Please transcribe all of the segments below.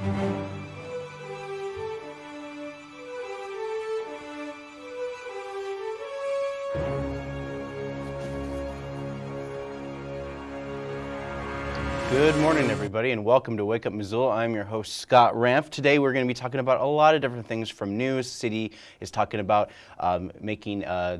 Good morning, everybody, and welcome to Wake Up Missoula. I'm your host, Scott Ramp. Today, we're going to be talking about a lot of different things from news. City is talking about um, making uh,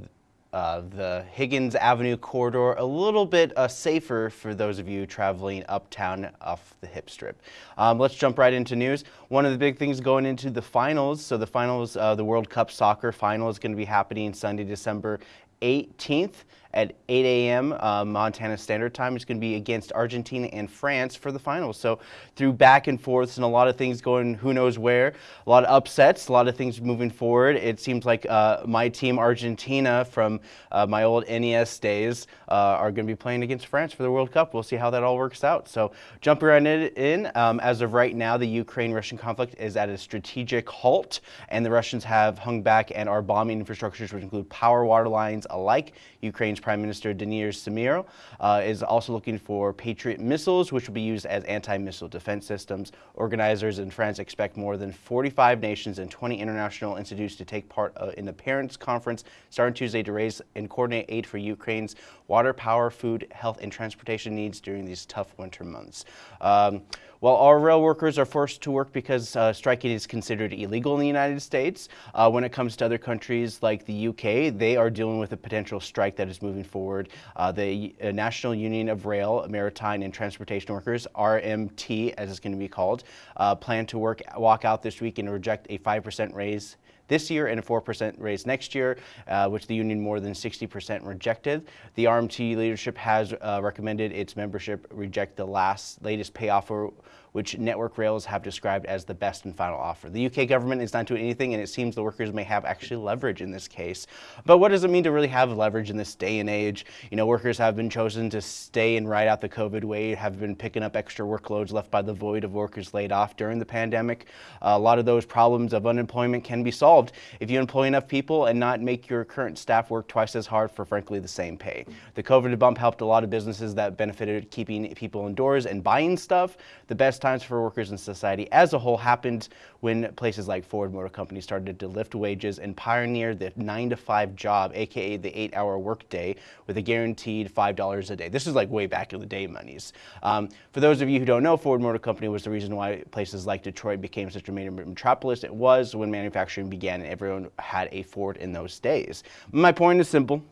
uh, the Higgins Avenue corridor a little bit uh, safer for those of you traveling uptown off the hip strip. Um, let's jump right into news. One of the big things going into the finals, so the finals, uh, the World Cup soccer final is going to be happening Sunday, December 18th at 8 a.m. Uh, Montana Standard Time. It's going to be against Argentina and France for the finals. So through back and forths and a lot of things going who knows where, a lot of upsets, a lot of things moving forward. It seems like uh, my team Argentina from uh, my old NES days uh, are going to be playing against France for the World Cup. We'll see how that all works out. So jumping right in, um, as of right now, the Ukraine-Russian conflict is at a strategic halt and the Russians have hung back and are bombing infrastructures which include power, water lines alike. Ukraine's Prime Minister Denys Samir uh, is also looking for Patriot missiles, which will be used as anti-missile defense systems. Organizers in France expect more than 45 nations and 20 international institutes to take part uh, in the Paris Conference starting Tuesday to raise and coordinate aid for Ukraine's water, power, food, health, and transportation needs during these tough winter months. Um, while our rail workers are forced to work because uh, striking is considered illegal in the United States, uh, when it comes to other countries like the UK, they are dealing with a potential strike that is moving forward. Uh, the uh, National Union of Rail, Maritime and Transportation Workers, RMT as it's going to be called, uh, plan to work walk out this week and reject a 5% raise this year and a 4% raise next year, uh, which the union more than 60% rejected. The RMT leadership has uh, recommended its membership reject the last latest pay offer which Network Rails have described as the best and final offer. The UK government is not doing anything and it seems the workers may have actually leverage in this case. But what does it mean to really have leverage in this day and age? You know, workers have been chosen to stay and ride out the COVID wave, have been picking up extra workloads left by the void of workers laid off during the pandemic. A lot of those problems of unemployment can be solved if you employ enough people and not make your current staff work twice as hard for frankly the same pay. The COVID bump helped a lot of businesses that benefited keeping people indoors and buying stuff. The best times for workers in society as a whole happened when places like Ford Motor Company started to lift wages and pioneer the nine to five job, AKA the eight hour workday with a guaranteed $5 a day. This is like way back in the day monies. Um, for those of you who don't know, Ford Motor Company was the reason why places like Detroit became such a major metropolis. It was when manufacturing began and everyone had a Ford in those days. My point is simple.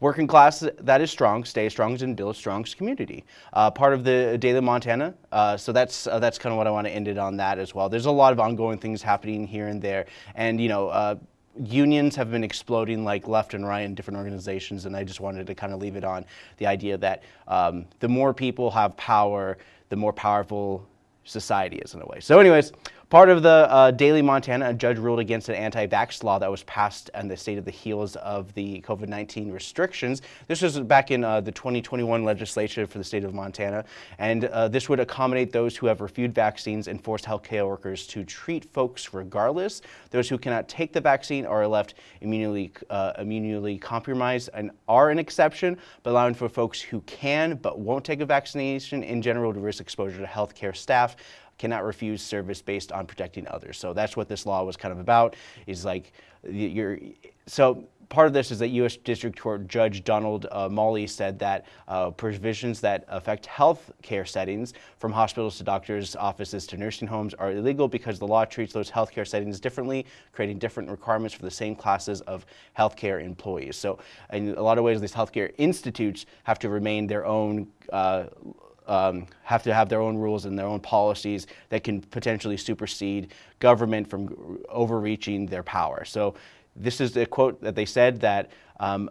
Working class that is strong, stay strong and build strong community. Uh, part of the Daily Montanan, uh, so that's uh, that's kind of what I want to end it on that as well. There's a lot of ongoing things happening here and there, and you know uh, unions have been exploding like left and right in different organizations and I just wanted to kind of leave it on the idea that um, the more people have power, the more powerful society is in a way. So anyways, Part of the uh, Daily Montanan, a judge ruled against an anti-vax law that was passed on the state of the heels of the COVID-19 restrictions. This was back in uh, the 2021 legislature for the state of Montana, and uh, this would accommodate those who have refused vaccines and force healthcare workers to treat folks regardless. Those who cannot take the vaccine are left immunely, uh, immunely compromised and are an exception, but allowing for folks who can but won't take a vaccination in general to risk exposure to healthcare staff cannot refuse service based on protecting others. So that's what this law was kind of about, is like, you're, so part of this is that U.S. District Court Judge Donald uh, Molloy said that uh, provisions that affect health care settings, from hospitals to doctors' offices to nursing homes, are illegal because the law treats those healthcare settings differently, creating different requirements for the same classes of healthcare employees. So in a lot of ways, these healthcare institutes have to remain their own uh, um, have to have their own rules and their own policies that can potentially supersede government from overreaching their power. So this is a quote that they said that um,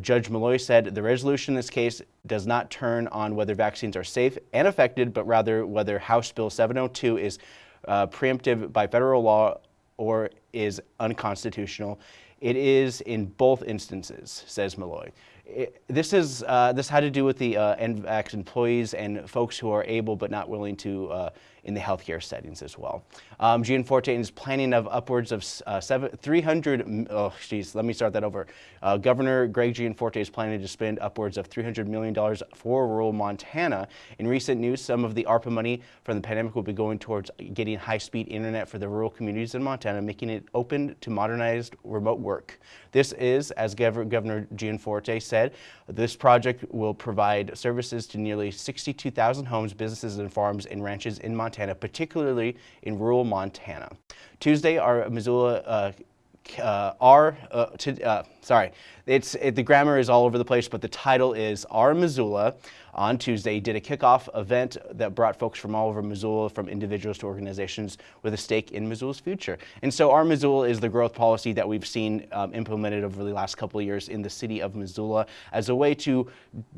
Judge Molloy said, the resolution in this case does not turn on whether vaccines are safe and effective, but rather whether House Bill 702 is uh, preemptive by federal law or is unconstitutional. It is in both instances, says Molloy. It, this is uh, this had to do with the uh, NVAX employees and folks who are able but not willing to uh, in the healthcare settings as well. Um, Gianforte is planning of upwards of uh, seven, 300, oh geez, let me start that over. Uh, Governor Greg Gianforte is planning to spend upwards of $300 million for rural Montana. In recent news, some of the ARPA money from the pandemic will be going towards getting high-speed internet for the rural communities in Montana, making it open to modernized remote work. This is, as Gov Governor Gianforte said, this project will provide services to nearly 62,000 homes, businesses, and farms and ranches in Montana Montana, particularly in rural Montana. Tuesday, our Missoula uh, uh, our, uh, to, uh, sorry, it's, it, the grammar is all over the place, but the title is Our Missoula on Tuesday did a kickoff event that brought folks from all over Missoula, from individuals to organizations with a stake in Missoula's future. And so our Missoula is the growth policy that we've seen um, implemented over the last couple of years in the city of Missoula as a way to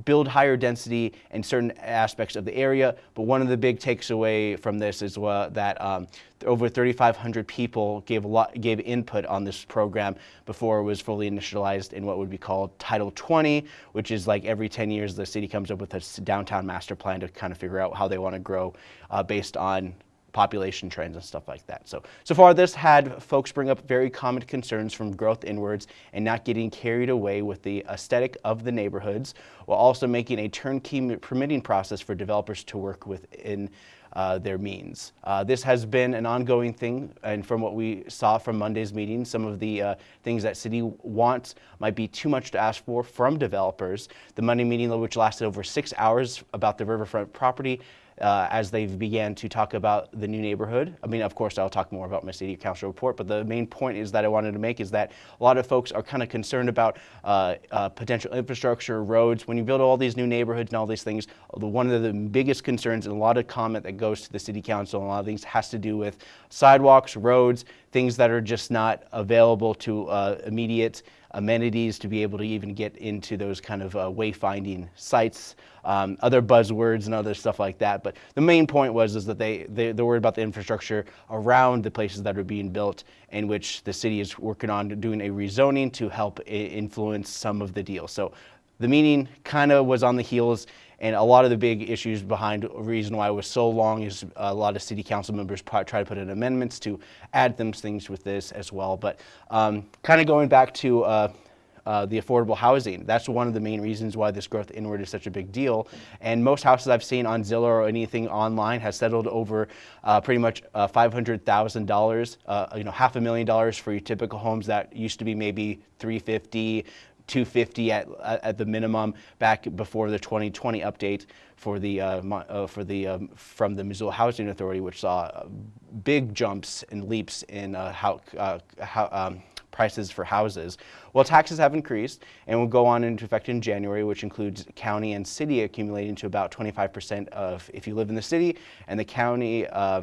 build higher density in certain aspects of the area. But one of the big takes away from this is that um, over 3,500 people gave, a lot, gave input on this program before it was fully initialized in what would be called Title 20, which is like every 10 years the city comes up with a downtown master plan to kind of figure out how they want to grow uh, based on population trends and stuff like that. So, so far this had folks bring up very common concerns from growth inwards and not getting carried away with the aesthetic of the neighborhoods, while also making a turnkey permitting process for developers to work within uh, their means. Uh, this has been an ongoing thing, and from what we saw from Monday's meeting, some of the uh, things that city wants might be too much to ask for from developers. The Monday meeting, which lasted over six hours about the riverfront property, uh, as they began to talk about the new neighborhood. I mean, of course, I'll talk more about my city council report, but the main point is that I wanted to make is that a lot of folks are kind of concerned about uh, uh, potential infrastructure, roads. When you build all these new neighborhoods and all these things, the, one of the biggest concerns and a lot of comment that goes to the city council and a lot of things has to do with sidewalks, roads, things that are just not available to uh, immediate amenities to be able to even get into those kind of uh, wayfinding sites, um, other buzzwords and other stuff like that. But the main point was is that they, they, they're worried about the infrastructure around the places that are being built in which the city is working on doing a rezoning to help influence some of the deals. So the meeting kind of was on the heels and a lot of the big issues behind reason why it was so long is a lot of city council members try to put in amendments to add them things with this as well. But um, kind of going back to uh, uh, the affordable housing. That's one of the main reasons why this growth inward is such a big deal. And most houses I've seen on Zillow or anything online has settled over uh, pretty much uh, $500,000, uh, you know, half a million dollars for your typical homes that used to be maybe 350, 250 at, at the minimum back before the 2020 update for the, uh, uh, for the, um, from the Missoula Housing Authority, which saw uh, big jumps and leaps in uh, how, uh, how um, prices for houses. Well, taxes have increased and will go on into effect in January, which includes county and city accumulating to about 25% of if you live in the city, and the county uh,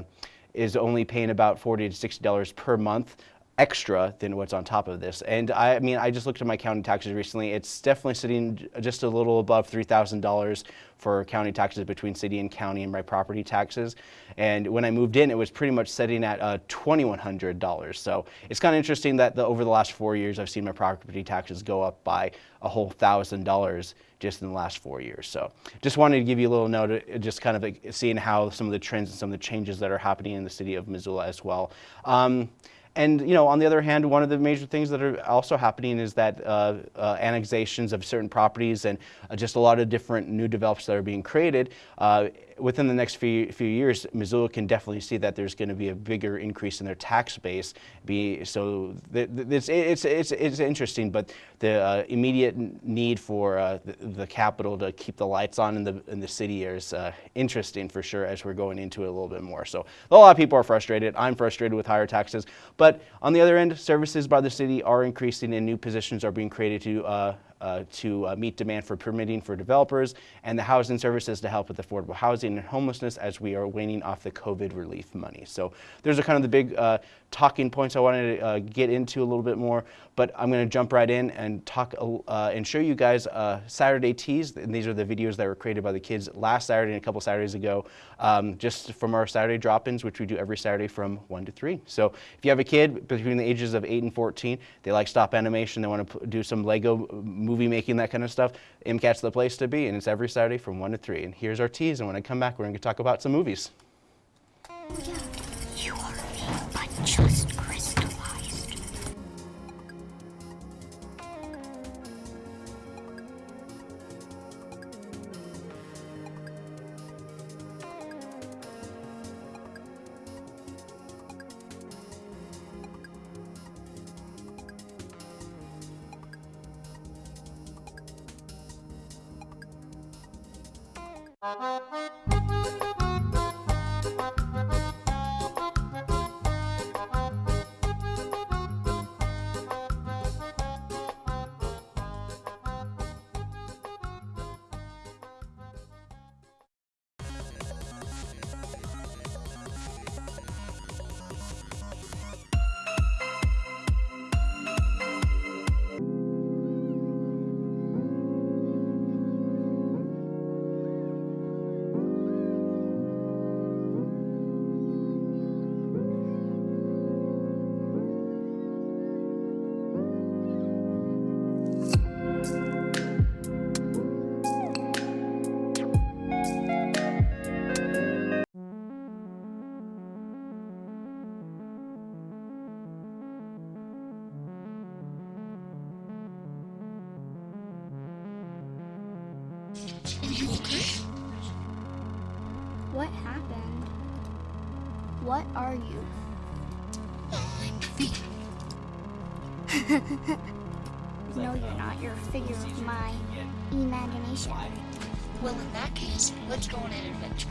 is only paying about 40 to $60 per month extra than what's on top of this. And I, mean, I just looked at my county taxes recently. It's definitely sitting just a little above $3,000 for county taxes between city and county and my property taxes. And when I moved in, it was pretty much sitting at uh, $2,100. So it's kind of interesting that the, over the last four years, I've seen my property taxes go up by a whole thousand dollars just in the last four years. So just wanted to give you a little note, uh, just kind of seeing how some of the trends and some of the changes that are happening in the city of Missoula as well. Um, and you know, on the other hand, one of the major things that are also happening is that uh, uh, annexations of certain properties and uh, just a lot of different new developments that are being created uh, within the next few, few years, Missoula can definitely see that there's going to be a bigger increase in their tax base. Be, so it's, it's, it's, it's interesting, but the uh, immediate need for uh, the, the, capital to keep the lights on in the, in the city is uh, interesting for sure as we're going into it a little bit more. So a lot of people are frustrated. I'm frustrated with higher taxes. But on the other end, services by the city are increasing and new positions are being created to uh, to uh, meet demand for permitting for developers and the housing services to help with affordable housing and homelessness as we are waning off the COVID relief money. So there's a kind of the big uh, talking points I wanted to uh, get into a little bit more, but I'm going to jump right in and talk uh, and show you guys uh, Saturday teas. And these are the videos that were created by the kids last Saturday and a couple Saturdays ago, um, just from our Saturday drop-ins, which we do every Saturday from 1 to 3. So if you have a kid between the ages of 8 and 14, they like stop animation, they want to do some Lego movie making, that kind of stuff, MCAT's the place to be, and it's every Saturday from 1 to 3. And here's our tease, and when I come back, we're going to talk about some movies. You What are you? no, you're not. You're a figure of my imagination. Well, in that case, let's go on an adventure.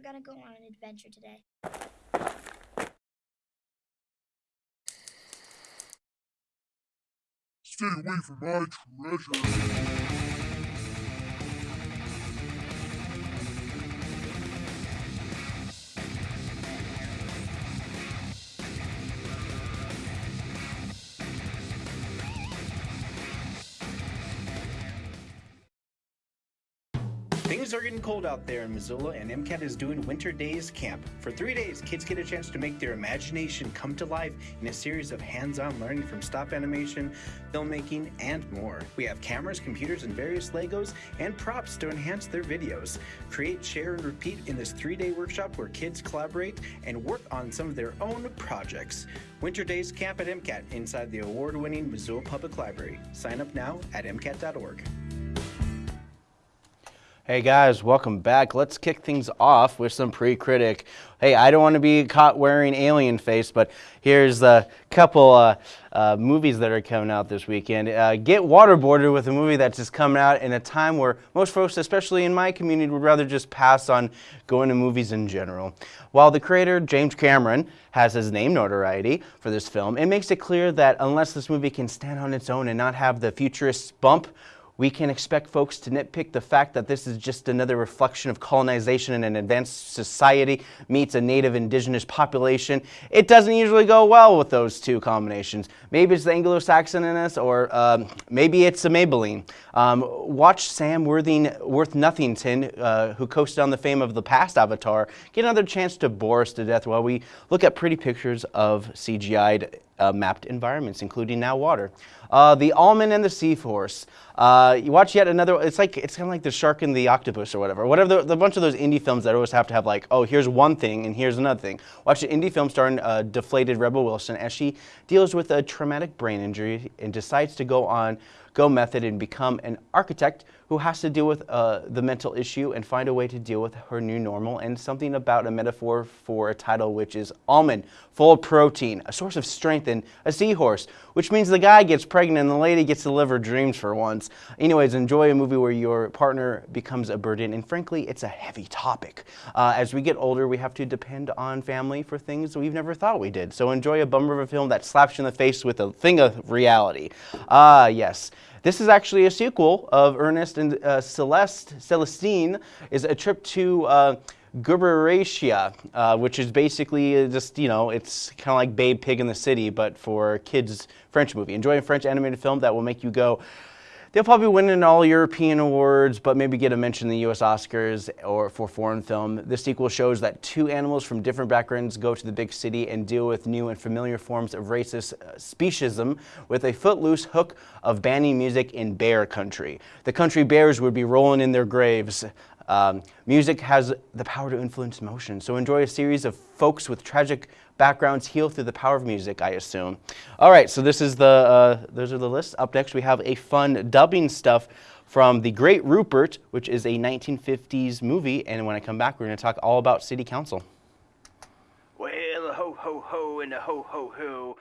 We're gonna go on an adventure today. Stay away from my treasure. Cold out there in Missoula, and MCAT is doing Winter Days Camp. For three days, kids get a chance to make their imagination come to life in a series of hands on learning from stop animation, filmmaking, and more. We have cameras, computers, and various Legos and props to enhance their videos. Create, share, and repeat in this three day workshop where kids collaborate and work on some of their own projects. Winter Days Camp at MCAT inside the award winning Missoula Public Library. Sign up now at MCAT.org. Hey guys, welcome back. Let's kick things off with some pre-critic. Hey, I don't want to be caught wearing alien face, but here's a couple uh, uh, movies that are coming out this weekend. Uh, get waterboarded with a movie that's just coming out in a time where most folks, especially in my community, would rather just pass on going to movies in general. While the creator, James Cameron, has his name notoriety for this film, it makes it clear that unless this movie can stand on its own and not have the futurist bump we can expect folks to nitpick the fact that this is just another reflection of colonization and an advanced society meets a native indigenous population. It doesn't usually go well with those two combinations. Maybe it's the Anglo-Saxon in us, or um, maybe it's a Maybelline. Um, watch Sam Worthing, Worth Nothington, uh, who coasted on the fame of the past Avatar, get another chance to bore us to death while we look at pretty pictures of CGI'd uh, mapped environments, including now water. Uh, the almond and the seahorse. Uh, you watch yet another, it's like, it's kind of like the shark and the octopus or whatever. Whatever, the, the bunch of those indie films that always have to have like, oh, here's one thing and here's another thing. Watch an indie film starring uh, deflated Rebel Wilson as she deals with a traumatic brain injury and decides to go on go method and become an architect who has to deal with uh, the mental issue and find a way to deal with her new normal and something about a metaphor for a title which is almond, full of protein, a source of strength and a seahorse, which means the guy gets pregnant and the lady gets to live her dreams for once. Anyways, enjoy a movie where your partner becomes a burden and frankly, it's a heavy topic. Uh, as we get older, we have to depend on family for things we've never thought we did. So enjoy a bummer of a film that slaps you in the face with a thing of reality. Ah, uh, yes. This is actually a sequel of Ernest and uh, Celeste. Celestine is a trip to uh, Gubernatia, uh, which is basically just, you know, it's kind of like Babe Pig in the City, but for kids French movie. Enjoy a French animated film that will make you go, They'll probably win in all European awards, but maybe get a mention in the US Oscars or for foreign film. This sequel shows that two animals from different backgrounds go to the big city and deal with new and familiar forms of racist uh, speciesism with a footloose hook of banning music in bear country. The country bears would be rolling in their graves. Um, music has the power to influence emotion, so enjoy a series of folks with tragic backgrounds heal through the power of music, I assume. All right, so this is the, uh, those are the lists. Up next, we have a fun dubbing stuff from The Great Rupert, which is a 1950s movie. And when I come back, we're going to talk all about City Council. Well, ho, ho, ho, and a ho, ho, ho.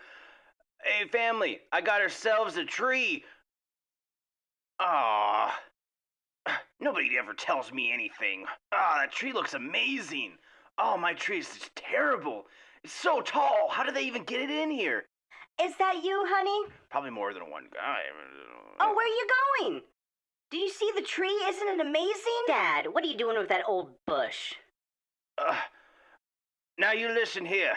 Hey, family, I got ourselves a tree. Ah, nobody ever tells me anything. Ah, that tree looks amazing. Oh, my tree is terrible. It's so tall. How did they even get it in here? Is that you, honey? Probably more than one guy. Oh, where are you going? Do you see the tree? Isn't it amazing? Dad, what are you doing with that old bush? Uh, now you listen here.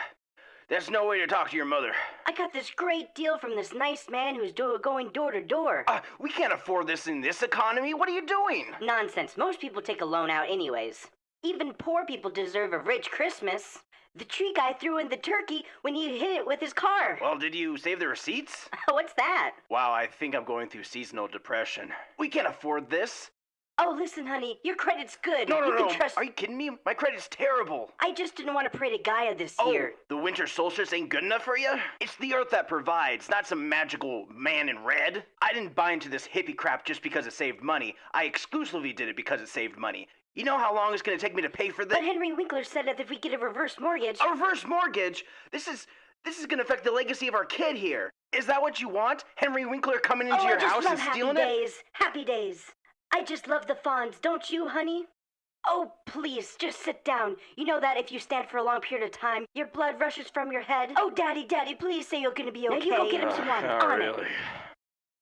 That's no way to talk to your mother. I got this great deal from this nice man who's do going door to door. Uh, we can't afford this in this economy. What are you doing? Nonsense. Most people take a loan out anyways. Even poor people deserve a rich Christmas. The tree guy threw in the turkey when he hit it with his car. Well, did you save the receipts? What's that? Wow, I think I'm going through seasonal depression. We can't afford this. Oh, listen, honey, your credit's good. No, no, you no. Can trust... Are you kidding me? My credit's terrible. I just didn't want to pray to Gaia this oh, year. The winter solstice ain't good enough for you? It's the earth that provides, not some magical man in red. I didn't buy into this hippie crap just because it saved money. I exclusively did it because it saved money. You know how long it's going to take me to pay for this? But Henry Winkler said that if we get a reverse mortgage... A reverse mortgage? This is... This is going to affect the legacy of our kid here. Is that what you want? Henry Winkler coming into oh, your house and happy stealing days. it? Happy days. I just love the fawns, don't you, honey? Oh, please, just sit down. You know that if you stand for a long period of time, your blood rushes from your head. Oh, Daddy, Daddy, please say you're gonna be okay. Now you go get him some water. Uh, on really? it.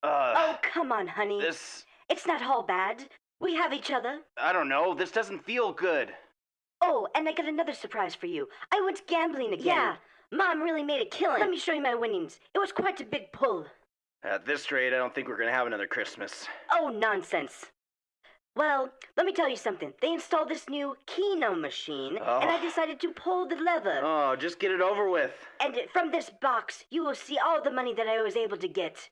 Uh, Oh, come on, honey. this... It's not all bad. We have each other. I don't know. This doesn't feel good. Oh, and I got another surprise for you. I went gambling again. Yeah, Mom really made a killing. Let me show you my winnings. It was quite a big pull. At this rate, I don't think we're going to have another Christmas. Oh, nonsense. Well, let me tell you something. They installed this new Keno machine, and I Oh. decided to pull the lever. Oh, just get it over with. And from this box, you will see all the money that I was able to get.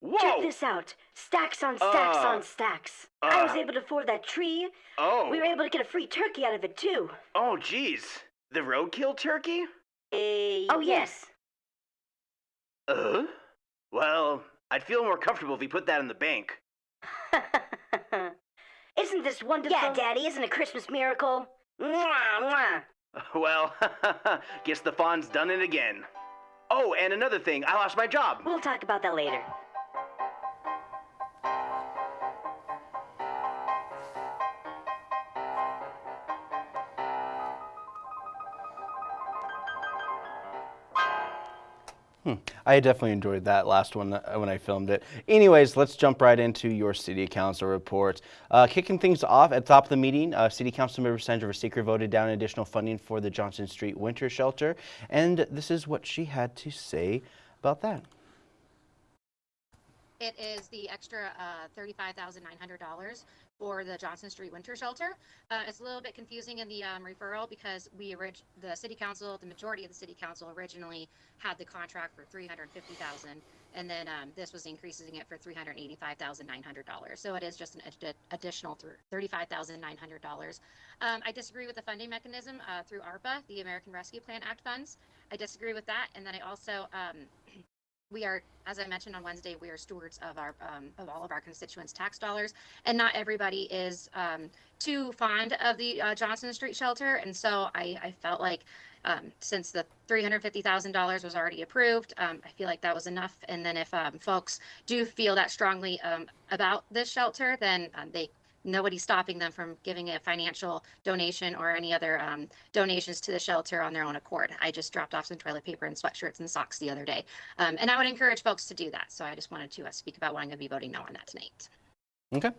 Whoa! Check this out. Stacks on stacks Uh, on stacks. I was uh. able to afford that tree. Oh. We were able to get a free turkey out of it, too. Oh, jeez. The roadkill turkey? Uh, oh, yes. Uh? Well, I'd feel more comfortable if we put that in the bank. it's isn't this wonderful? Yeah, Daddy, isn't a Christmas miracle? Mwah, mwah. Well, guess the fawn's done it again. Oh, and another thing, I lost my job. We'll talk about that later. I definitely enjoyed that last one uh, when I filmed it. Anyways, let's jump right into your city council report. Uh, kicking things off at the top of the meeting, uh, City Council Member Sandra Seeker voted down additional funding for the Johnson Street Winter Shelter, and this is what she had to say about that. It is the extra uh, $35,900 for the Johnson Street Winter Shelter. Uh, it's a little bit confusing in the um, referral because we orig- the city council, the majority of the city council originally had the contract for 350,000 and then um, this was increasing it for $385,900. So it is just an ad- additional th- $35,900. Um, I disagree with the funding mechanism uh, through ARPA, the American Rescue Plan Act funds. I disagree with that. And then I also um, we are, as I mentioned on Wednesday, we are stewards of our um, of all of our constituents' tax dollars, and not everybody is um, too fond of the uh, Johnson Street shelter. And so I, I felt like um, since the three hundred fifty thousand dollars was already approved, um, I feel like that was enough. And then if um, folks do feel that strongly um, about this shelter, then they nobody's stopping them from giving a financial donation or any other um, donations to the shelter on their own accord. I just dropped off some toilet paper and sweatshirts and socks the other day. Um, and I would encourage folks to do that. So I just wanted to uh, speak about why I'm going to be voting no on that tonight. Okay,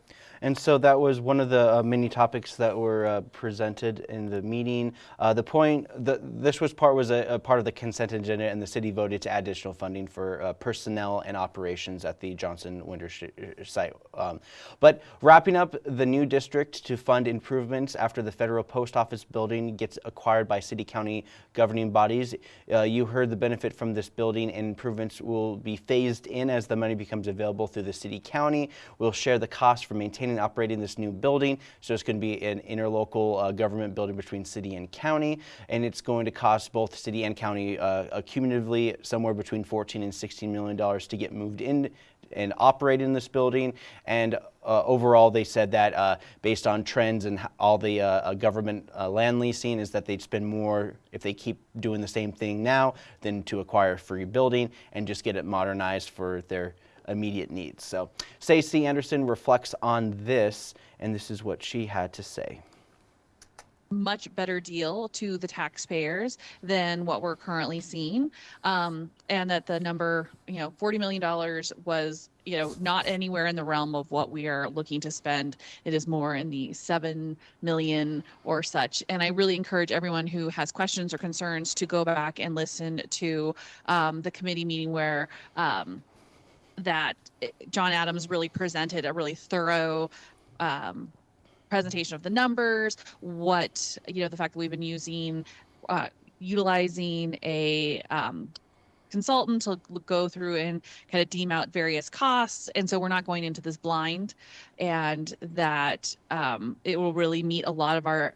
and so that was one of the uh, many topics that were uh, presented in the meeting. Uh, the point, the, this was part was a, a, part of the consent agenda, and the city voted to add additional funding for uh, personnel and operations at the Johnson Winter uh, site. Um, but wrapping up the new district to fund improvements after the federal post office building gets acquired by city county governing bodies. Uh, you heard the benefit from this building, and improvements will be phased in as the money becomes available through the city county. We'll share the cost for maintaining and operating this new building. So it's going to be an interlocal uh, government building between city and county, and it's going to cost both city and county uh, cumulatively somewhere between 14 and 16 million dollars to get moved in and operate in this building. And uh, overall, they said that uh, based on trends and all the uh, uh government uh, land leasing is that they'd spend more if they keep doing the same thing now than to acquire a free building and just get it modernized for their immediate needs. So Stacey Anderson reflects on this, and this is what she had to say much better deal to the taxpayers than what we're currently seeing. Um, and that the number, you know, $40 million was, you know, not anywhere in the realm of what we are looking to spend. It is more in the 7 million or such. And I really encourage everyone who has questions or concerns to go back and listen to um, the committee meeting where um, that John Adams really presented a really thorough um, presentation of the numbers, what, you know, the fact that we've been using, uh, utilizing a um, consultant to go through and kind of deem out various costs. And so we're not going into this blind and that um, it will really meet a lot of our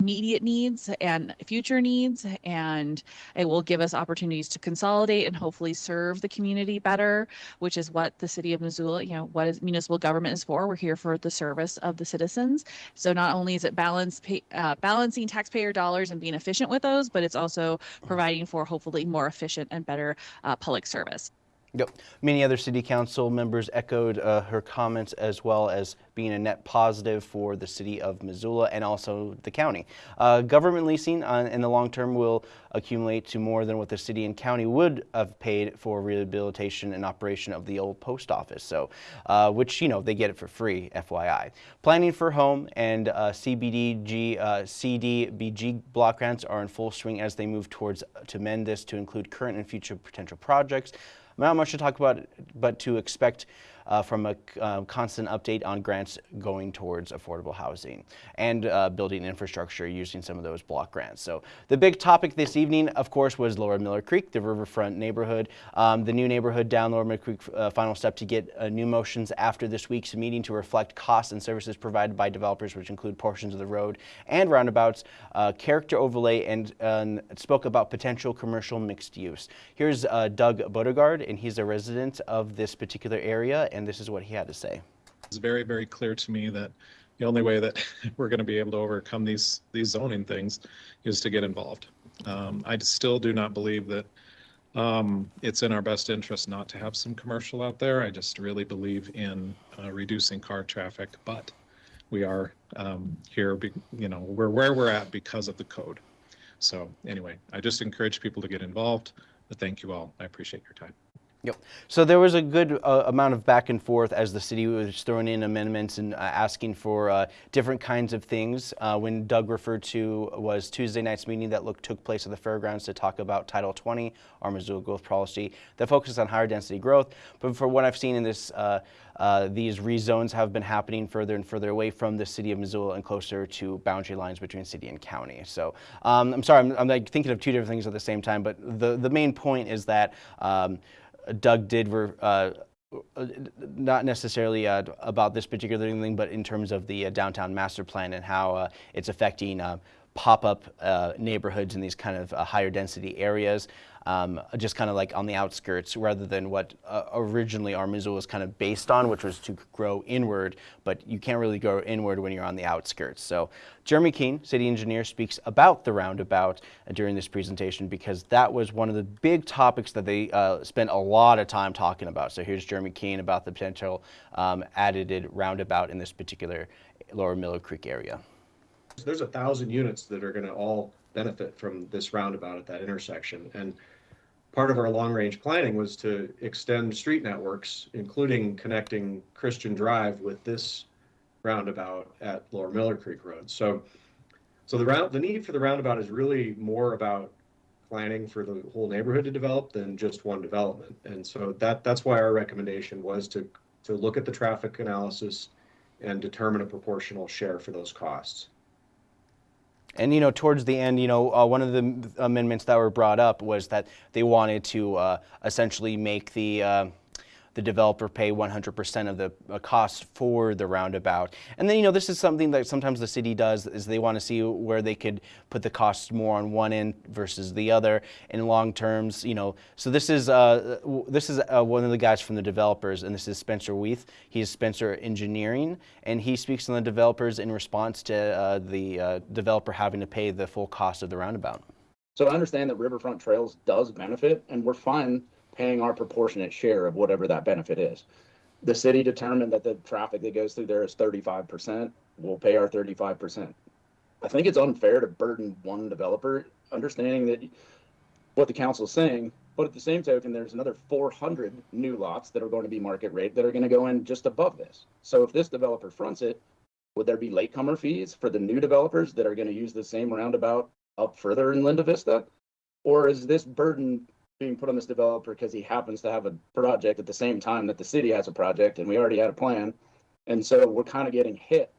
immediate needs and future needs and it will give us opportunities to consolidate and hopefully serve the community better which is what the city of missoula you know what is municipal government is for. We're here for the service of the citizens. So not only is it balance pay, uh, balancing taxpayer dollars and being efficient with those but it's also providing for hopefully more efficient and better uh, public service Yep. Many other city council members echoed uh, her comments as well as being a net positive for the city of Missoula and also the county. Uh, government leasing on, in the long term will accumulate to more than what the city and county would have paid for rehabilitation and operation of the old post office. So, uh, which, you know, they get it for free, FYI. Planning for home and uh, CBDG, uh, CDBG block grants are in full swing as they move towards to mend this to include current and future potential projects. Not much to talk about, but to expect uh, from a uh, constant update on grants going towards affordable housing and uh, building infrastructure using some of those block grants. So the big topic this evening, of course, was Lower Miller Creek, the riverfront neighborhood. Um, the new neighborhood down Lower Miller Creek, uh, final step to get uh, new motions after this week's meeting to reflect costs and services provided by developers, which include portions of the road and roundabouts, uh, character overlay, and spoke about potential commercial mixed use. Here's Doug Bodegard, and he's a resident of this particular area and this is what he had to say. It's very, very clear to me that the only way that we're going to be able to overcome these, these zoning things is to get involved. Um, I still do not believe that um, it's in our best interest not to have some commercial out there. I just really believe in uh, reducing car traffic, but we are um, here, be, you know, we're where we're at because of the code. So anyway, I just encourage people to get involved. But thank you all. I appreciate your time. Yep. So there was a good uh, amount of back and forth as the city was throwing in amendments and uh, asking for uh, different kinds of things. Uh, when Doug referred to was Tuesday night's meeting that look, took place at the fairgrounds to talk about Title 20, our Missoula growth policy that focuses on higher density growth. But for what I've seen in this, uh, uh, these rezones have been happening further and further away from the city of Missoula and closer to boundary lines between city and county. So um, I'm sorry, I'm, I'm, like thinking of two different things at the same time, but the, the main point is that um, Doug did uh, not necessarily uh, about this particular thing, but in terms of the uh, downtown master plan and how uh, it's affecting uh, pop-up uh, neighborhoods in these kind of higher density areas um, just kind of like on the outskirts rather than what uh, originally our Missoula was kind of based on, which was to grow inward, but you can't really grow inward when you're on the outskirts. So Jeremy Keene, city engineer, speaks about the roundabout uh, during this presentation because that was one of the big topics that they uh, spent a lot of time talking about. So here's Jeremy Keene about the potential um, added roundabout in this particular Lower Miller Creek area. There's a thousand units that are going to all benefit from this roundabout at that intersection. And part of our long range planning was to extend street networks, including connecting Christian Drive with this roundabout at Lower Miller Creek Road. So, so the round, the need for the roundabout is really more about planning for the whole neighborhood to develop than just one development. And so that that's why our recommendation was to to look at the traffic analysis and determine a proportional share for those costs. And you know, towards the end, you know, uh, one of the amendments that were brought up was that they wanted to uh, essentially make the uh, the developer pay 100% of the uh, cost for the roundabout. And then, you know, this is something that sometimes the city does is they want to see where they could put the costs more on one end versus the other in long terms, you know. So this is uh, this is uh, one of the guys from the developers, and this is Spencer Woith. He's Spencer Engineering, and he speaks on the developers in response to uh, the uh, developer having to pay the full cost of the roundabout. So I understand that Riverfront Trails does benefit, and we're fine paying our proportionate share of whatever that benefit is. The city determined that the traffic that goes through there is 35%. We'll pay our 35%. I think it's unfair to burden one developer, understanding that what the council is saying, but at the same token, there's another 400 new lots that are going to be market rate that are going to go in just above this. So if this developer fronts it, would there be latecomer fees for the new developers that are going to use the same roundabout up further in Linda Vista? Or is this burden being put on this developer because he happens to have a project at the same time that the city has a project and we already had a plan. And so we're kind of getting hit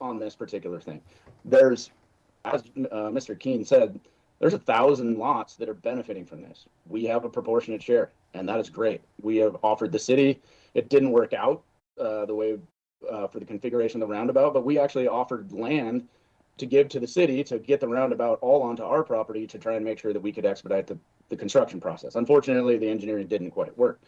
on this particular thing. There's, as uh, Mr. Keene said, there's a thousand lots that are benefiting from this. We have a proportionate share, and that is great. We have offered the city. It didn't work out uh, the way uh, for the configuration of the roundabout, but we actually offered land to give to the city to get the roundabout all onto our property to try and make sure that we could expedite the, the construction process. Unfortunately, the engineering didn't quite work.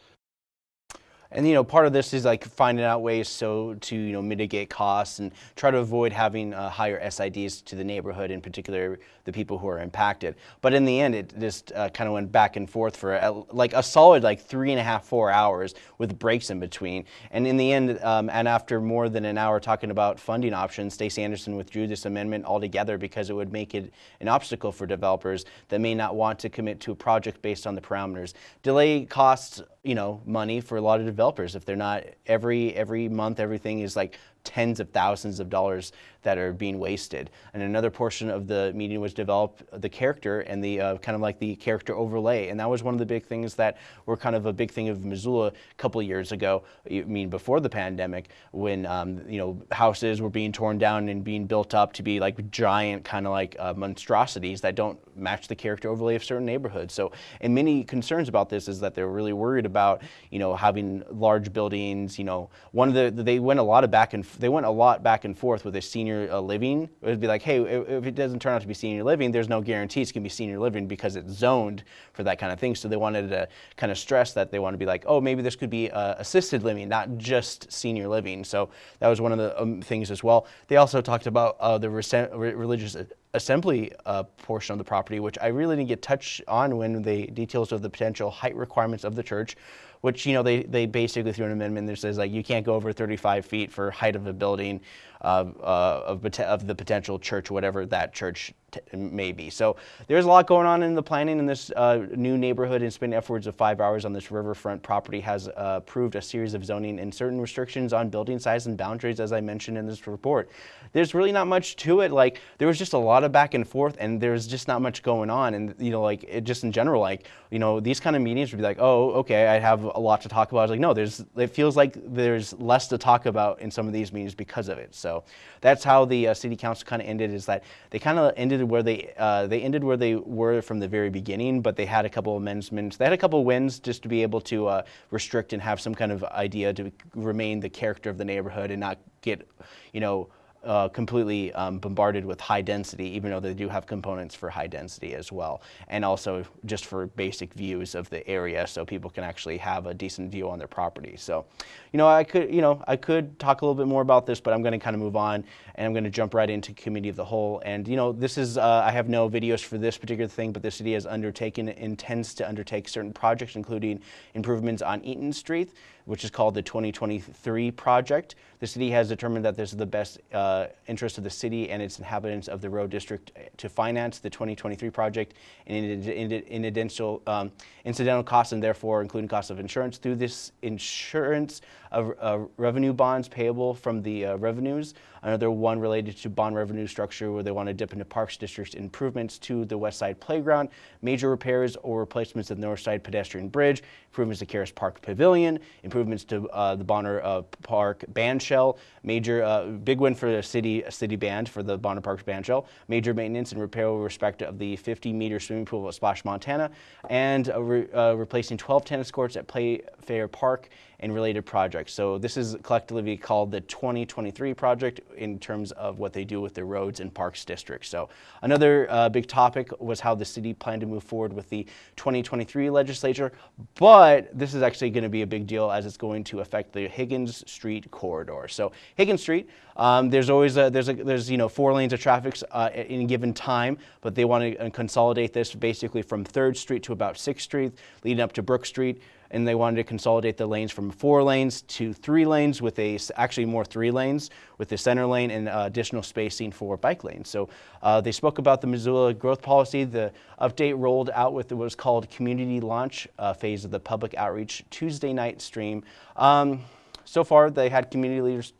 And you know, part of this is like finding out ways so to you know mitigate costs and try to avoid having uh, higher SIDs to the neighborhood, in particular the people who are impacted. But in the end, it just uh, kind of went back and forth for a, like a solid like three and a half, four hours with breaks in between. And in the end, um, and after more than an hour talking about funding options, Stacey Anderson withdrew this amendment altogether because it would make it an obstacle for developers that may not want to commit to a project based on the parameters. Delay costs you know money for a lot of developers if they're not every every month everything is like tens of thousands of dollars that are being wasted. And another portion of the meeting was develop the character and the uh, kind of like the character overlay. And that was one of the big things that were kind of a big thing of Missoula a couple of years ago. I mean, before the pandemic, when um, you know houses were being torn down and being built up to be like giant kind of like uh, monstrosities that don't match the character overlay of certain neighborhoods. So, and many concerns about this is that they're really worried about you know having large buildings. You know, one of the they went a lot of back and they went a lot back and forth with a senior uh, living. It would be like, hey, if, it doesn't turn out to be senior living, there's no guarantee it's going to be senior living because it's zoned for that kind of thing. So they wanted to kind of stress that they want to be like, oh, maybe this could be uh, assisted living, not just senior living. So that was one of the um, things as well. They also talked about uh, the re- religious assembly uh, portion of the property, which I really didn't get touched on when the details of the potential height requirements of the church which you know they, they basically threw an amendment that says like you can't go over 35 feet for height of a building uh, uh, of, of the potential church, whatever that church may be. So there's a lot going on in the planning in this uh, new neighborhood. and spending upwards of five hours on this riverfront property has uh, approved a series of zoning and certain restrictions on building size and boundaries, as I mentioned in this report. There's really not much to it. Like there was just a lot of back and forth, and there's just not much going on. And you know, like it just in general, like you know, these kind of meetings would be like, oh, okay, I have a lot to talk about. I was like, no, there's. It feels like there's less to talk about in some of these meetings because of it. So that's how the uh, city council kind of ended. Is that they kind of ended where they uh, they ended where they were from the very beginning, but they had a couple amendments. They had a couple wins just to be able to uh, restrict and have some kind of idea to remain the character of the neighborhood and not get, you know uh, completely um, bombarded with high density, even though they do have components for high density as well. And also just for basic views of the area so people can actually have a decent view on their property. So, you know, I could, you know, I could talk a little bit more about this, but I'm going to kind of move on and I'm going to jump right into committee of the whole. And, you know, this is, uh, I have no videos for this particular thing, but the city has undertaken, intends to undertake certain projects, including improvements on Eaton Street, which is called the 2023 project. The city has determined that this is the best uh, interest of the city and its inhabitants of the road district to finance the 2023 project in, in, in incidental, um, incidental costs and therefore including costs of insurance. Through this insurance of revenue bonds payable from the uh, revenues. Another one related to bond revenue structure where they want to dip into Parks District improvements to the West Side Playground, major repairs or replacements of the North Side Pedestrian Bridge, improvements to Caras Park Pavilion, improvements to uh, the Bonner uh, Park Band Shell, major big win for the city city band for the Bonner Parks Band Shell, major maintenance and repair with respect of the 50 meter swimming pool at Splash Montana, and re replacing 12 tennis courts at Playfair Park and related projects. So this is collectively called the 2023 project in terms of what they do with the roads and parks district. So another uh, big topic was how the city planned to move forward with the 2023 legislature, but this is actually going to be a big deal as it's going to affect the Higgins Street corridor. So Higgins Street, um, there's always a, there's a, there's you know four lanes of traffic uh, in a given time, but they want to uh, consolidate this basically from 3rd Street to about 6th Street, leading up to Brook Street and they wanted to consolidate the lanes from four lanes to three lanes with a, actually more three lanes with the center lane and uh, additional spacing for bike lanes. So uh, they spoke about the Missoula growth policy. The update rolled out with what was called community launch uh, phase of the public outreach Tuesday night stream. Um, so far they had community leaders,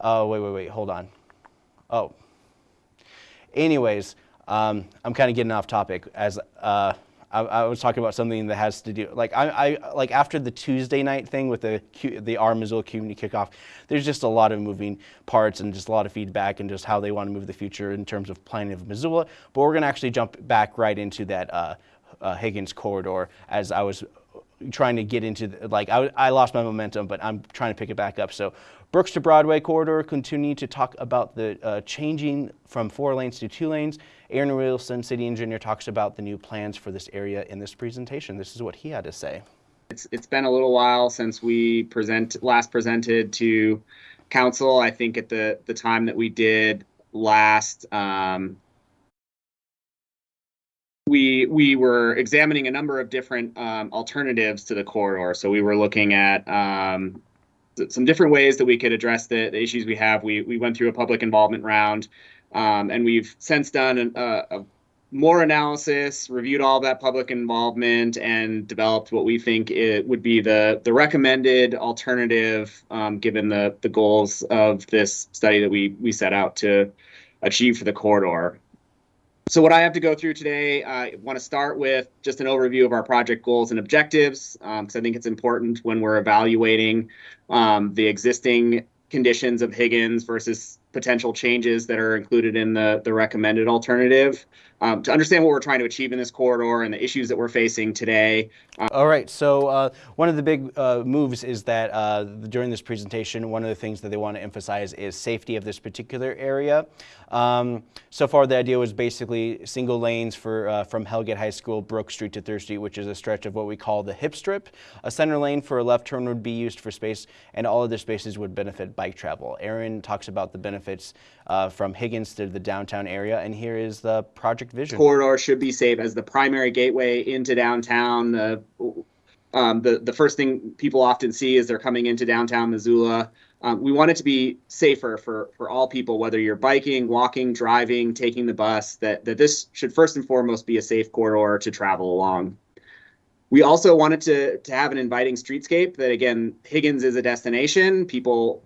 uh, wait, wait, wait, hold on. Oh, anyways, um, I'm kind of getting off topic as uh, I, I, was talking about something that has to do like I, I like after the Tuesday night thing with the the Our Missoula community kickoff. There's just a lot of moving parts and just a lot of feedback and just how they want to move the future in terms of planning of Missoula. But we're gonna actually jump back right into that uh, uh, Higgins corridor as I was trying to get into the, like I, I lost my momentum, but I'm trying to pick it back up. So Brooks to Broadway corridor continue to talk about the uh, changing from four lanes to two lanes. Aaron Wilson, city engineer, talks about the new plans for this area in this presentation. This is what he had to say. It's it's been a little while since we present last presented to council. I think at the the time that we did last, um, we we were examining a number of different um, alternatives to the corridor. So we were looking at um, some different ways that we could address the, the, issues we have. We we went through a public involvement round, um, and we've since done an, a more analysis, reviewed all that public involvement, and developed what we think it would be the the recommended alternative, um, given the the goals of this study that we we set out to achieve for the corridor. So what I have to go through today, I want to start with just an overview of our project goals and objectives, because um, I think it's important when we're evaluating um, the existing conditions of Higgins versus potential changes that are included in the, the recommended alternative um, to understand what we're trying to achieve in this corridor and the issues that we're facing today. Uh, All right, so uh, one of the big uh, moves is that uh, during this presentation, one of the things that they want to emphasize is safety of this particular area. Um, so far, the idea was basically single lanes for uh, from Hellgate High School, Brook Street to Third Street, which is a stretch of what we call the hip strip. A center lane for a left turn would be used for space, and all of the spaces would benefit bike travel. Aaron talks about the benefits uh, from Higgins to the downtown area, and here is the project vision. Corridor should be safe as the primary gateway into downtown. The um, the the first thing people often see is they're coming into downtown Missoula. Um, we want it to be safer for for all people, whether you're biking, walking, driving, taking the bus. That that this should first and foremost be a safe corridor to travel along. We also wanted to to have an inviting streetscape. That again, Higgins is a destination. People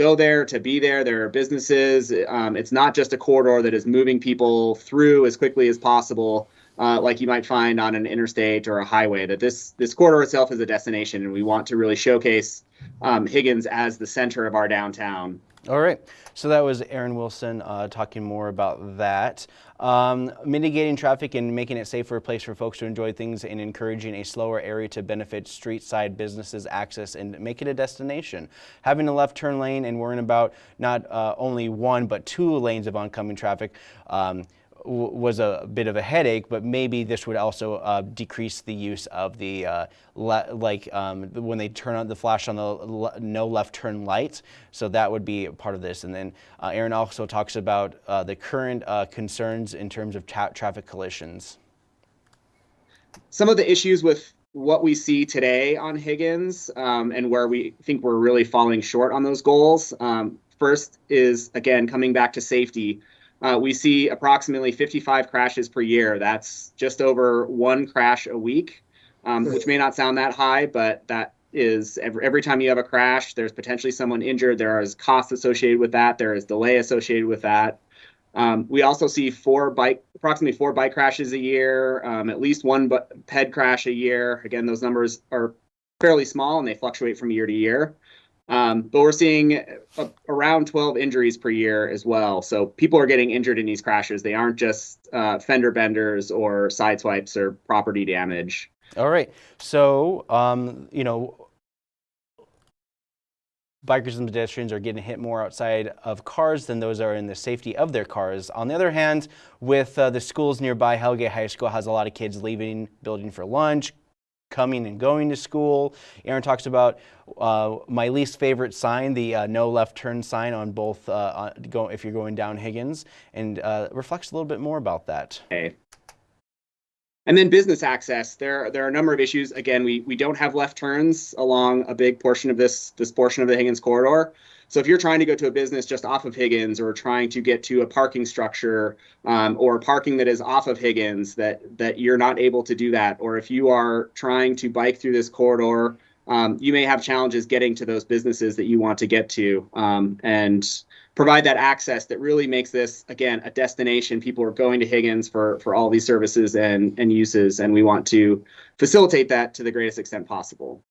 go there to be there. There are businesses. Um, it's not just a corridor that is moving people through as quickly as possible uh, like you might find on an interstate or a highway. That this this corridor itself is a destination, and we want to really showcase um, Higgins as the center of our downtown. All right, so that was Aaron Wilson uh, talking more about that. Um, mitigating traffic and making it safer place for folks to enjoy things and encouraging a slower area to benefit street side businesses access and make it a destination. Having a left turn lane and worrying about not uh, only one but two lanes of oncoming traffic um, was a bit of a headache, but maybe this would also uh, decrease the use of the uh, like um, when they turn on the flash on the le no left turn lights. So that would be part of this. And then uh, Aaron also talks about uh, the current uh, concerns in terms of tra traffic collisions. Some of the issues with what we see today on Higgins um, and where we think we're really falling short on those goals. Um, first is again coming back to safety. Uh, we see approximately 55 crashes per year. That's just over one crash a week, um, which may not sound that high, but that is every, every time you have a crash, there's potentially someone injured. There is costs associated with that. There is delay associated with that. Um, we also see four bike, approximately four bike crashes a year, um, at least one ped crash a year. Again, those numbers are fairly small and they fluctuate from year to year. Um, but we're seeing a, around 12 injuries per year as well. So people are getting injured in these crashes. They aren't just uh, fender benders or side swipes or property damage. All right. So, um, you know, bikers and pedestrians are getting hit more outside of cars than those are in the safety of their cars. On the other hand, with uh, the schools nearby, Hellgate High School has a lot of kids leaving building for lunch, coming and going to school. Aaron talks about uh, my least favorite sign, the uh, no left turn sign on both, uh, go, if you're going down Higgins, and uh, reflects a little bit more about that. Okay. And then business access. There, there are a number of issues. Again, we, we don't have left turns along a big portion of this, this portion of the Higgins corridor. So if you're trying to go to a business just off of Higgins or trying to get to a parking structure um, or parking that is off of Higgins, that that you're not able to do that, or if you are trying to bike through this corridor, um, you may have challenges getting to those businesses that you want to get to, um, and provide that access that really makes this again a destination. People are going to Higgins for for all these services and and uses, and we want to facilitate that to the greatest extent possible.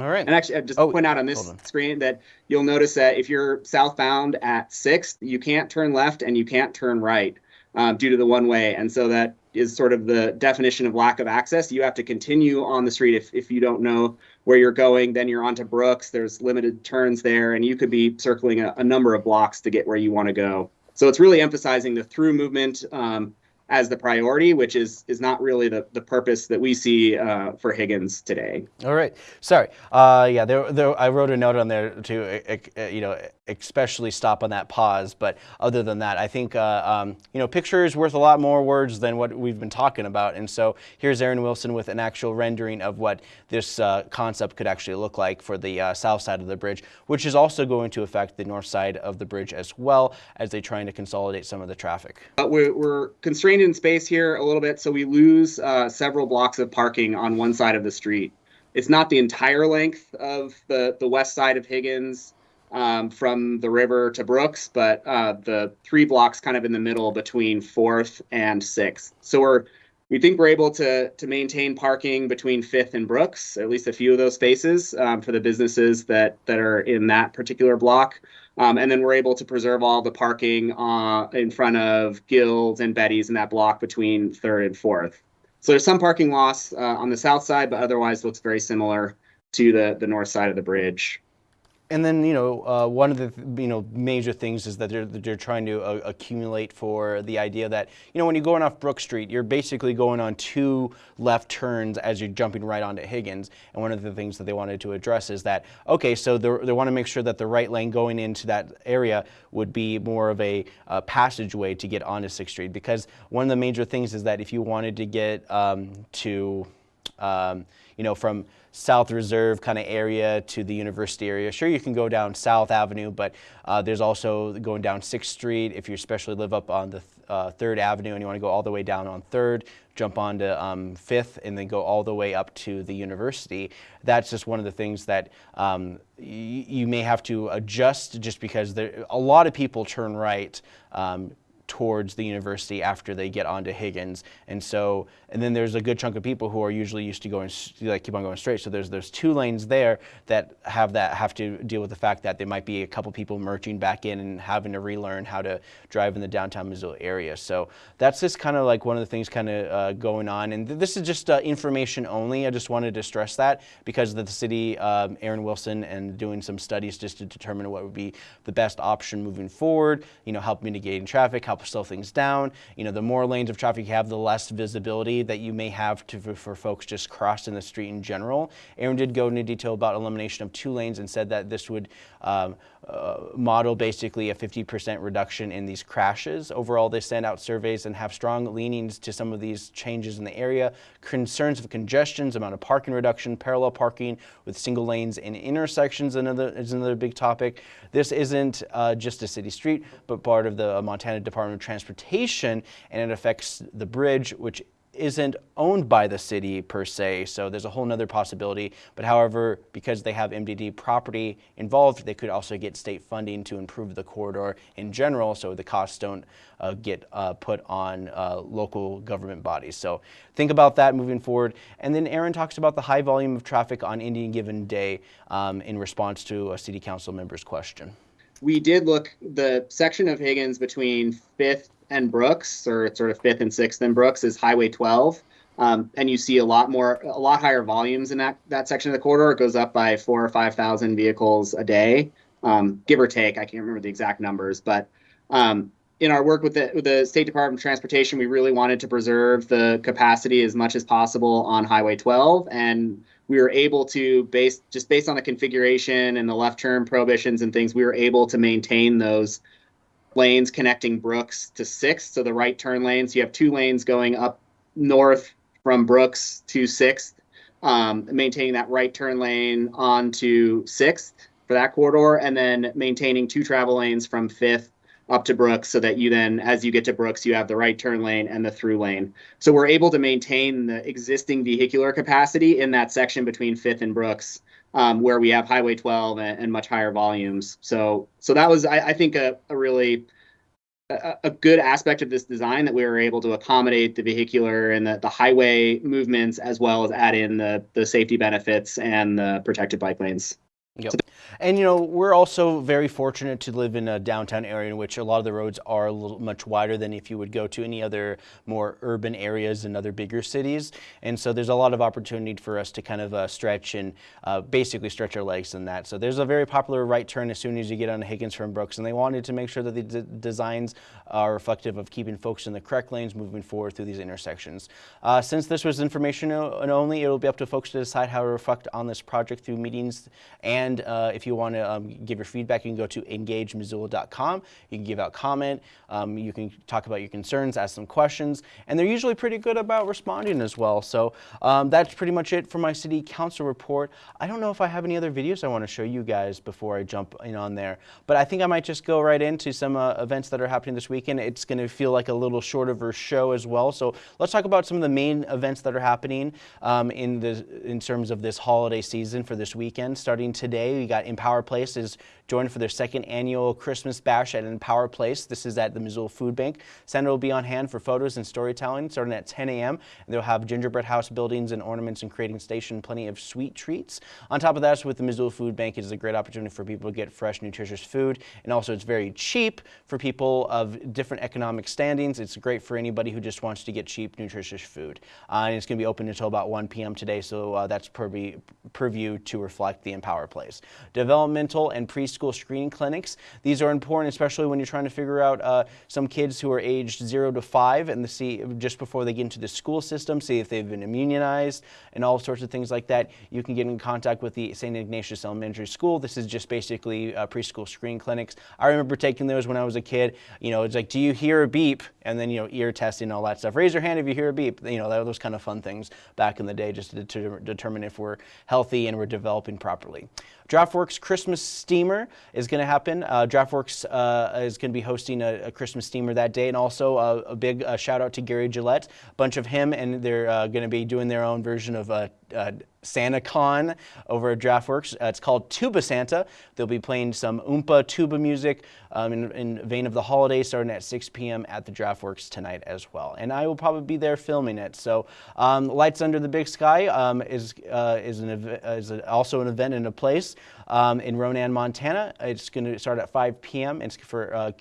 All right. And actually, I just oh, point out on this on. screen that you'll notice that if you're southbound at 6th, you can't turn left and you can't turn right um, due to the one way. And so that is sort of the definition of lack of access. You have to continue on the street if, if you don't know where you're going. Then you're onto Brooks. There's limited turns there, and you could be circling a, a number of blocks to get where you want to go. So it's really emphasizing the through movement. Um, as the priority, which is is not really the, the purpose that we see uh, for Higgins today. All right, sorry. Uh, yeah, there, there, I wrote a note on there to, you know, especially stop on that pause. But other than that, I think, uh, um, you know, picture is worth a lot more words than what we've been talking about. And so here's Aaron Wilson with an actual rendering of what this uh, concept could actually look like for the uh, south side of the bridge, which is also going to affect the north side of the bridge as well as they're trying to consolidate some of the traffic. we're, we're constrained in space here a little bit, so we lose uh, several blocks of parking on one side of the street. It's not the entire length of the, the west side of Higgins um, from the river to Brooks, but uh, the three blocks kind of in the middle between fourth and sixth. So we're we think we're able to to maintain parking between Fifth and Brooks, at least a few of those spaces um, for the businesses that that are in that particular block. Um, and then we're able to preserve all the parking uh, in front of Guilds and Betty's in that block between Third and Fourth. So there's some parking loss uh, on the south side, but otherwise looks very similar to the the north side of the bridge. And then, you know, uh, one of the, you know, major things is that they're, they're trying to uh, accumulate for the idea that, you know, when you're going off Brook Street, you're basically going on two left turns as you're jumping right onto Higgins. And one of the things that they wanted to address is that, okay, so they want to make sure that the right lane going into that area would be more of a uh, passageway to get onto 6th Street. Because one of the major things is that if you wanted to get um, to, um, you know, from South Reserve kind of area to the university area. Sure, you can go down South Avenue, but uh, there's also going down 6th Street if you especially live up on the uh, 3rd Avenue and you want to go all the way down on 3rd, jump onto um, 5th, and then go all the way up to the university. That's just one of the things that um, you may have to adjust just because there, a lot of people turn right um, towards the university after they get onto Higgins. And so, and then there's a good chunk of people who are usually used to going, like keep on going straight. So there's, there's two lanes there that have that, have to deal with the fact that there might be a couple people merging back in and having to relearn how to drive in the downtown Missoula area. So that's just kind of like one of the things kind of uh, going on. And th this is just uh, information only. I just wanted to stress that because the city, um, Aaron Wilson, and doing some studies just to determine what would be the best option moving forward, you know, help mitigating traffic, help slow things down. You know, the more lanes of traffic you have, the less visibility that you may have to, for, folks just crossing the street in general. Aaron did go into detail about elimination of two lanes and said that this would um, uh, model basically a 50% reduction in these crashes. Overall, they send out surveys and have strong leanings to some of these changes in the area. Concerns of congestions, amount of parking reduction, parallel parking with single lanes in intersections another, is another big topic. This isn't uh, just a city street, but part of the Montana Department of Transportation, and it affects the bridge, which isn't owned by the city per se, so there's a whole nother possibility. But however, because they have MDT property involved, they could also get state funding to improve the corridor in general, so the costs don't uh, get uh, put on uh, local government bodies. So think about that moving forward. And then Aaron talks about the high volume of traffic on any given day um, in response to a city council member's question. We did look the section of Higgins between 5th and Brooks, or sort of fifth and sixth and Brooks, is Highway 12. Um, and you see a lot more, a lot higher volumes in that that section of the corridor. It goes up by four or five thousand vehicles a day, um, give or take. I can't remember the exact numbers, but um, in our work with the with the State Department of Transportation, we really wanted to preserve the capacity as much as possible on Highway 12, and we were able to base just based on the configuration and the left turn prohibitions and things, we were able to maintain those lanes connecting Brooks to Sixth, so the right turn lanes. You have two lanes going up north from Brooks to Sixth, um, maintaining that right turn lane onto Sixth for that corridor, and then maintaining two travel lanes from Fifth up to Brooks, so that you then, as you get to Brooks, you have the right turn lane and the through lane. So we're able to maintain the existing vehicular capacity in that section between Fifth and Brooks um, where we have Highway 12 and, and, much higher volumes. So, so that was, I, I think, a, a really a, a, good aspect of this design that we were able to accommodate the vehicular and the, the highway movements as well as add in the the safety benefits and the protected bike lanes. Yep. And you know, we're also very fortunate to live in a downtown area in which a lot of the roads are a little much wider than if you would go to any other more urban areas in other bigger cities. And so there's a lot of opportunity for us to kind of uh, stretch and uh, basically stretch our legs in that. So there's a very popular right turn as soon as you get on Higgins from Brooks, and they wanted to make sure that the designs are reflective of keeping folks in the correct lanes moving forward through these intersections. Uh, since this was information only, it'll be up to folks to decide how to reflect on this project through meetings and and uh, if you want to um, give your feedback, you can go to engagemissoula.com. You can give out comment. Um, you can talk about your concerns, ask some questions, and they're usually pretty good about responding as well. So um, that's pretty much it for my city council report. I don't know if I have any other videos I want to show you guys before I jump in on there, but I think I might just go right into some uh, events that are happening this weekend. It's going to feel like a little short of a show as well. So let's talk about some of the main events that are happening um, in the in terms of this holiday season for this weekend. Starting today today. We got Empower Place joined for their second annual Christmas bash at Empower Place. This is at the Missoula Food Bank. Santa will be on hand for photos and storytelling starting at 10 a.m. They'll have gingerbread house buildings and ornaments and creating station, plenty of sweet treats. On top of that, with the Missoula Food Bank, it is a great opportunity for people to get fresh, nutritious food. And also it's very cheap for people of different economic standings. It's great for anybody who just wants to get cheap, nutritious food. Uh, and it's going to be open until about 1 p.m. today, so uh, that's purview, purview to reflect the Empower Place. Developmental and preschool school screening clinics. These are important, especially when you're trying to figure out uh, some kids who are aged zero to five and see just before they get into the school system, see if they've been immunized and all sorts of things like that. You can get in contact with the St. Ignatius Elementary School. This is just basically uh, preschool screening clinics. I remember taking those when I was a kid. You know, it's like, do you hear a beep? And then, you know, ear testing and all that stuff. Raise your hand if you hear a beep. You know, those kind of fun things back in the day just to determine if we're healthy and we're developing properly. DraftWorks Christmas Steamer is going to happen. Uh, DraftWorks uh, is going to be hosting a, a, Christmas steamer that day, and also uh, a big uh, shout out to Gary Gillette. A bunch of him, and they're uh, going to be doing their own version of SantaCon over at DraftWorks. Uh, it's called Tuba Santa. They'll be playing some Oompa tuba music um, in, in, vein of the holiday starting at 6 p.m. at the DraftWorks tonight as well. And I will probably be there filming it. So um, Lights Under the Big Sky um, is, uh, is, an, is also an event in a place um, in Ronan, Montana. It's going to start at 5 p.m. It's for uh,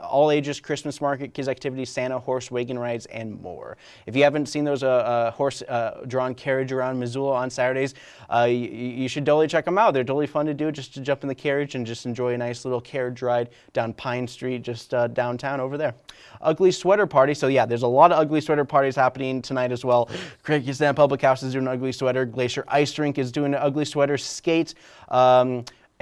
all ages Christmas market, kids activities, Santa, horse wagon rides, and more. If you haven't seen those uh, uh horse uh, drawn carriage around Missoula on Saturdays, uh, you, you, should totally check them out. They're totally fun to do just to jump in the carriage and just enjoy a nice little carriage ride down Pine Street, just uh, downtown over there. Ugly Sweater Party. So yeah, there's a lot of ugly sweater parties happening tonight as well. Kyrgyzstan Public House is doing an ugly sweater. Glacier Ice Rink is doing an ugly sweater skate. Um,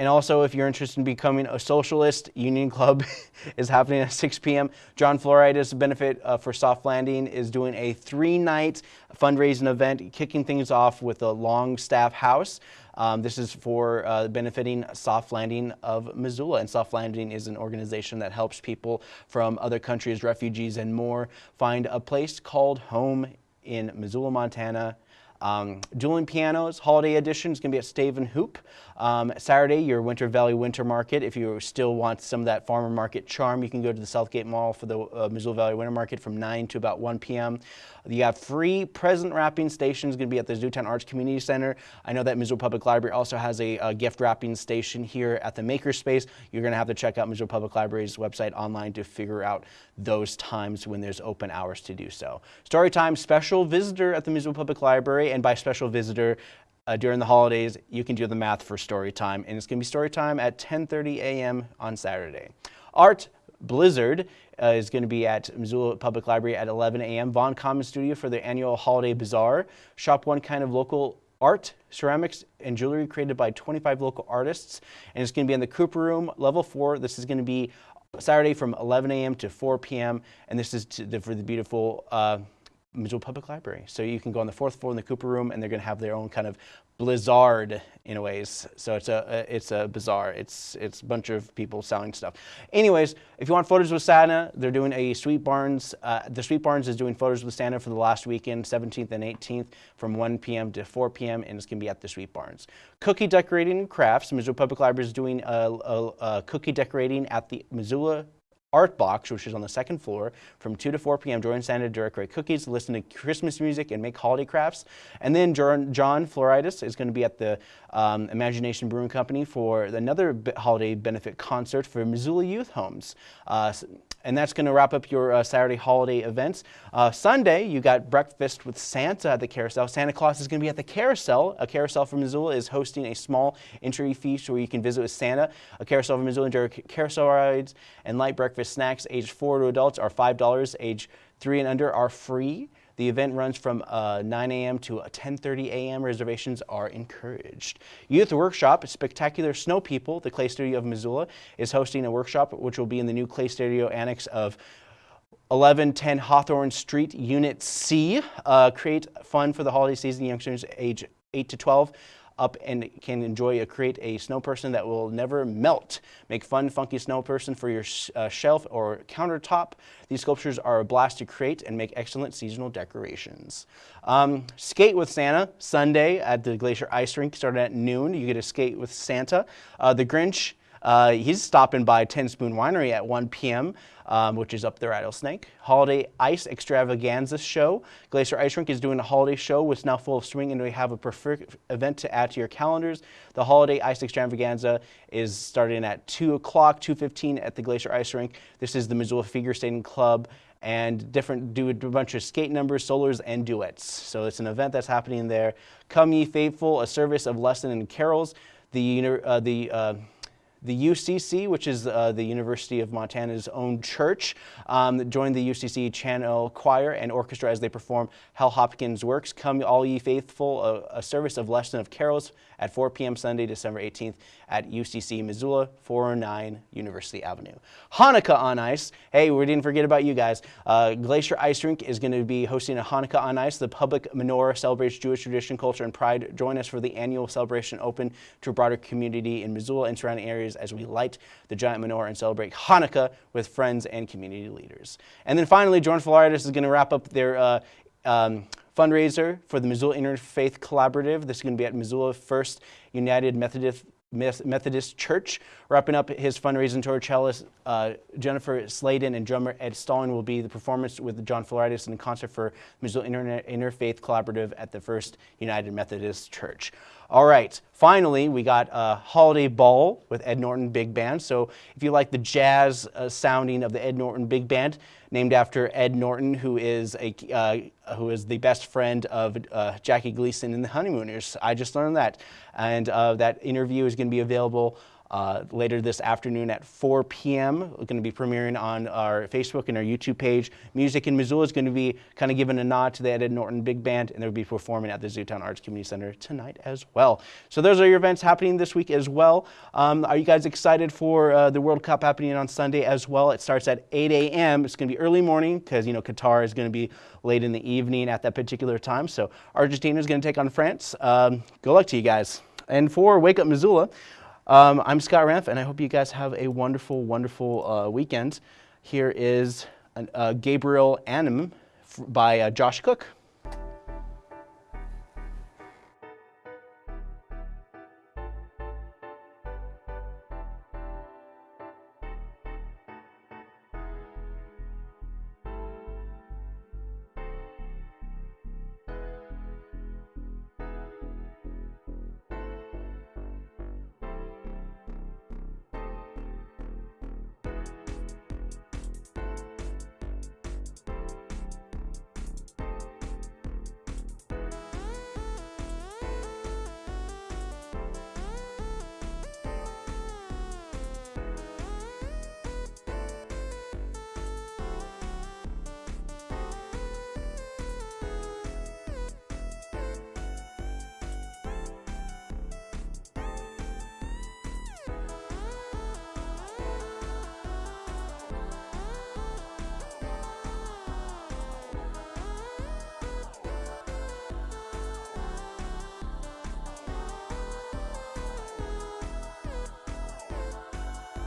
and also, if you're interested in becoming a socialist, Union Club is happening at 6 p.m. John Floridis Benefit uh, for Soft Landing is doing a three-night fundraising event, kicking things off with a Longstaff House. Um, this is for uh, benefiting Soft Landing of Missoula. And Soft Landing is an organization that helps people from other countries, refugees, and more find a place called home in Missoula, Montana. Um, dueling pianos, holiday edition is going to be at Stave and Hoop. Um, Saturday, your Winter Valley Winter Market. If you still want some of that farmer market charm, you can go to the Southgate Mall for the uh, Missoula Valley Winter Market from 9 to about 1 p.m. You have free present wrapping stations going to be at the Zootown Arts Community Center. I know that Missoula Public Library also has a, a gift wrapping station here at the Makerspace. You're going to have to check out Missoula Public Library's website online to figure out those times when there's open hours to do so. Storytime special visitor at the Missoula Public Library, and by special visitor, uh, during the holidays, you can do the math for story time, and it's going to be story time at 10.30 a.m. on Saturday. Art Blizzard uh, is going to be at Missoula Public Library at 11 a.m. Vaughn Common Studio for the annual Holiday Bazaar. Shop one kind of local art, ceramics, and jewelry created by 25 local artists. And it's going to be in the Cooper Room, level four. This is going to be Saturday from 11 a.m. to 4 p.m. And this is the, for the beautiful uh, Missoula Public Library. So you can go on the fourth floor in the Cooper Room, and they're going to have their own kind of blizzard in a ways. So it's a it's a bazaar. It's it's a bunch of people selling stuff. Anyways, if you want photos with Santa, they're doing a Sweet Barns. Uh, the Sweet Barns is doing photos with Santa for the last weekend, 17th and 18th, from 1 p.m. to 4 p.m. and it's gonna be at the Sweet Barns. Cookie decorating crafts. Missoula Public Library is doing a, a, a cookie decorating at the Missoula Art Box, which is on the second floor, from 2 to 4 p.m. Join Santa to decorate cookies, listen to Christmas music, and make holiday crafts. And then John Floridis is going to be at the um, Imagination Brewing Company for another holiday benefit concert for Missoula Youth Homes. Uh, and that's going to wrap up your uh, Saturday holiday events. Uh, Sunday, you got breakfast with Santa at the carousel. Santa Claus is going to be at the carousel. A carousel from Missoula is hosting a small entry feast where you can visit with Santa. A carousel from Missoula enjoy carousel rides and light breakfast snacks. Age 4 to adults are $5. Age 3 and under are free. The event runs from uh, 9 a.m. to 10.30 a.m. Reservations are encouraged. Youth Workshop, Spectacular Snow People, the Clay Studio of Missoula, is hosting a workshop which will be in the new Clay Studio Annex of 1110 Hawthorne Street, Unit C. Uh, create fun for the holiday season, youngsters age 8 to 12. Up and can enjoy a create a snow person that will never melt. Make fun, funky snow person for your uh, shelf or countertop. These sculptures are a blast to create and make excellent seasonal decorations. Um, skate with Santa Sunday at the Glacier Ice Rink starting at noon. You get to skate with Santa. Uh, the Grinch uh, he's stopping by Ten Spoon Winery at 1 p.m., um, which is up there at Rattlesnake. Holiday Ice Extravaganza Show. Glacier Ice Rink is doing a holiday show which is now full of swing, and we have a perfect event to add to your calendars. The Holiday Ice Extravaganza is starting at 2 o'clock, 2.15 at the Glacier Ice Rink. This is the Missoula Figure Skating Club and different do a bunch of skate numbers, solos, and duets. So it's an event that's happening there. Come ye faithful, a service of lesson and carols. The, uh, the uh, the UCC, which is uh, the University of Montana's own church, um, joined the UCC Chancel Choir and Orchestra as they perform Hal Hopkins' works, Come All Ye Faithful, a, a service of Lesson of Carols at 4 p.m. Sunday, December 18th at UCC Missoula, 409 University Avenue. Hanukkah on Ice. Hey, we didn't forget about you guys. Uh, Glacier Ice Rink is going to be hosting a Hanukkah on Ice. The public menorah celebrates Jewish tradition, culture, and pride. Join us for the annual celebration open to a broader community in Missoula and surrounding areas as we light the giant menorah and celebrate Hanukkah with friends and community leaders. And then finally, Jordan Floridis is going to wrap up their uh, um, fundraiser for the Missoula Interfaith Collaborative. This is going to be at Missoula First United Methodist Methodist Church. Wrapping up his fundraising tour, cellist uh, Jennifer Sladen and drummer Ed Stalling will be the performance with John Floridis in concert for Missoula Internet Interfaith Collaborative at the First United Methodist Church. All right, finally, we got a holiday ball with Ed Norton Big Band. So if you like the jazz uh, sounding of the Ed Norton Big Band, named after Ed Norton, who is a uh, who is the best friend of uh, Jackie Gleason in The Honeymooners. I just learned that, and uh, that interview is going to be available uh, later this afternoon at 4 p.m. We're going to be premiering on our Facebook and our YouTube page. Music in Missoula is going to be kind of giving a nod to the Ed Norton Big Band, and they'll be performing at the Zootown Arts Community Center tonight as well. So those are your events happening this week as well. Um, are you guys excited for uh, the World Cup happening on Sunday as well? It starts at 8 a.m. It's going to be early morning because, you know, Qatar is going to be late in the evening at that particular time. So Argentina is going to take on France. Um, good luck to you guys. And for Wake Up Missoula, um, I'm Scott Ramp, and I hope you guys have a wonderful, wonderful uh, weekend. Here is uh, Gabriel Anim by uh, Josh Cook.